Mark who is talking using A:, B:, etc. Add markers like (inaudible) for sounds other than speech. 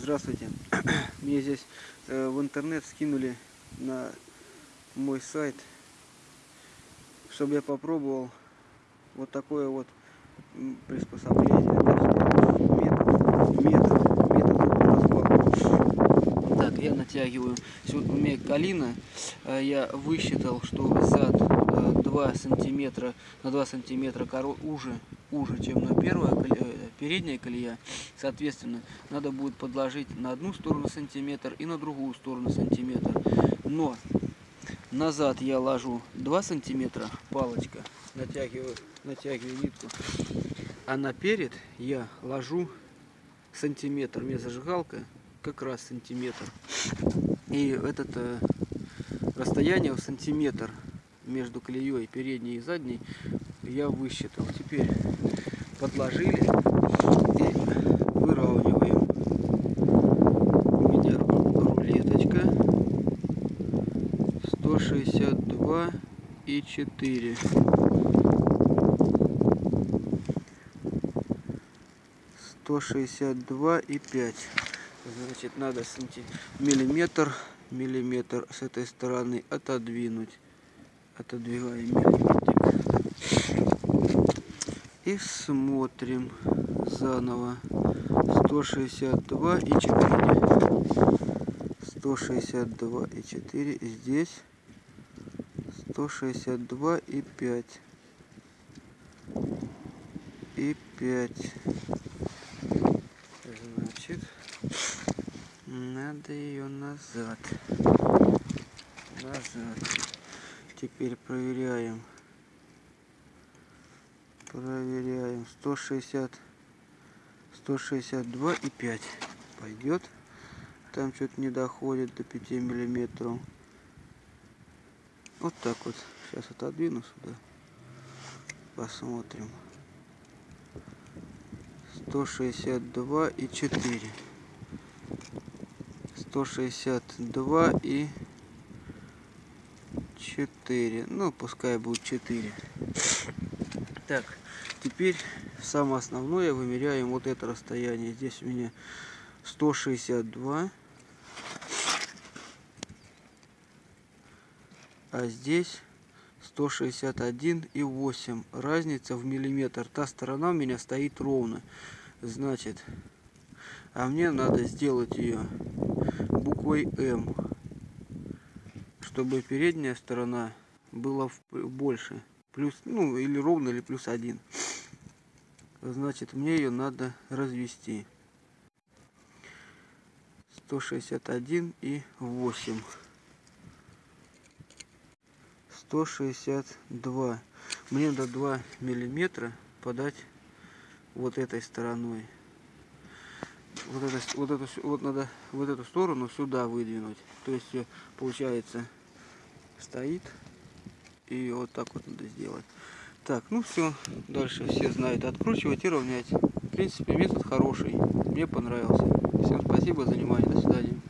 A: Здравствуйте. (coughs) Мне здесь э, в интернет скинули на мой сайт, чтобы я попробовал вот такое вот приспособление. Метод, метод, метод. Так, я натягиваю. Сегодня у меня калина. э, Я высчитал, что зад э, 2 сантиметра на 2 сантиметра уже, уже, чем на первая коле- э, передняя колея. Соответственно, надо будет подложить на одну сторону сантиметр и на другую сторону сантиметр. Но назад я ложу 2 сантиметра, палочка, натягиваю, натягиваю нитку. А наперед я ложу сантиметр. У меня зажигалка как раз сантиметр. И этот э, расстояние в сантиметр между колеей передней и задней я высчитал. Теперь подложили и выравниваем. У меня рулеточка 162 и 4. 162 и 5. Значит, надо санти... миллиметр, миллиметр с этой стороны отодвинуть. Отодвигаем миллиметрик. И смотрим заново. 162 и 4. 162 и 4 здесь. 162 и 5. И 5. Значит, надо ее назад. Назад. Теперь проверяем. Проверяем. 160, 162 и 5 пойдет. Там что-то не доходит до 5 миллиметров. Вот так вот. Сейчас отодвину сюда. Посмотрим. 162 и 4. 162 и 4. Ну, пускай будет 4. Так, теперь самое основное вымеряем вот это расстояние. Здесь у меня 162. А здесь 161 и 8. Разница в миллиметр. Та сторона у меня стоит ровно. Значит, а мне надо сделать ее буквой М. Чтобы передняя сторона была больше. Плюс, ну, или ровно, или плюс один. Значит, мне ее надо развести. 161 и 8. 162. Мне надо 2 миллиметра подать вот этой стороной. Вот, это, вот, эту, с- вот надо вот эту сторону сюда выдвинуть. То есть э, получается стоит и вот так вот надо сделать. Так, ну все, дальше все знают. Откручивать и равнять. В принципе, метод хороший. Мне понравился. Всем спасибо за внимание. До свидания.